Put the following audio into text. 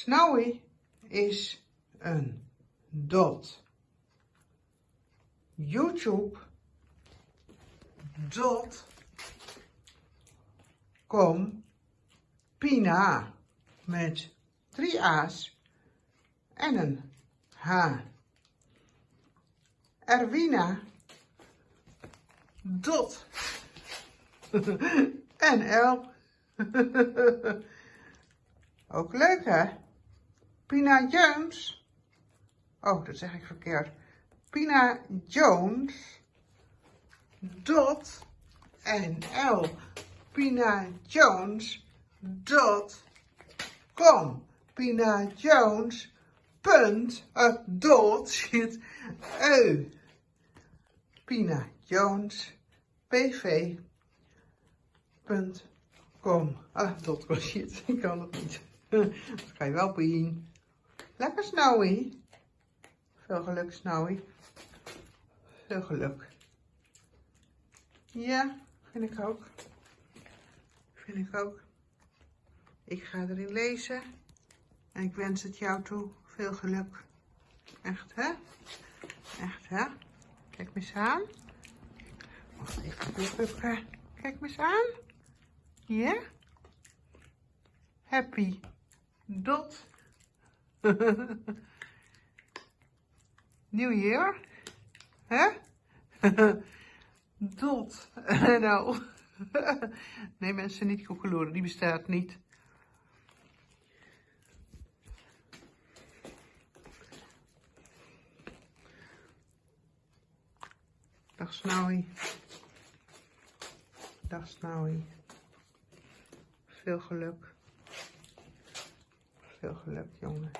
Snowy is een dot. YouTube dot com Pina met drie A's en een H. Erwina dot NL. Ook leuk hè? Pina Jones. Oh, dat zeg ik verkeerd. Pina Jones. Dot NL. Pina Jones. Dot com. Pina Jones. Punt. Uh, dot zit eu. Pina Jones. PV. Punt. Com. Ah, dot com shit. Ik kan het niet. Dat ga je wel Pien. Lekker Snowy. Veel geluk Snowy. Veel geluk. Ja, vind ik ook. Vind ik ook. Ik ga erin lezen. En ik wens het jou toe. Veel geluk. Echt, hè? Echt, hè? Kijk me eens aan. Wacht even. Kijk me eens aan. Ja? Happy. Dot. New Year. Hè? Dot. nou. nee mensen, niet koekeloeren. Die bestaat niet. Dag Snowy. Dag Snowy. Veel geluk. Veel geluk, jongen.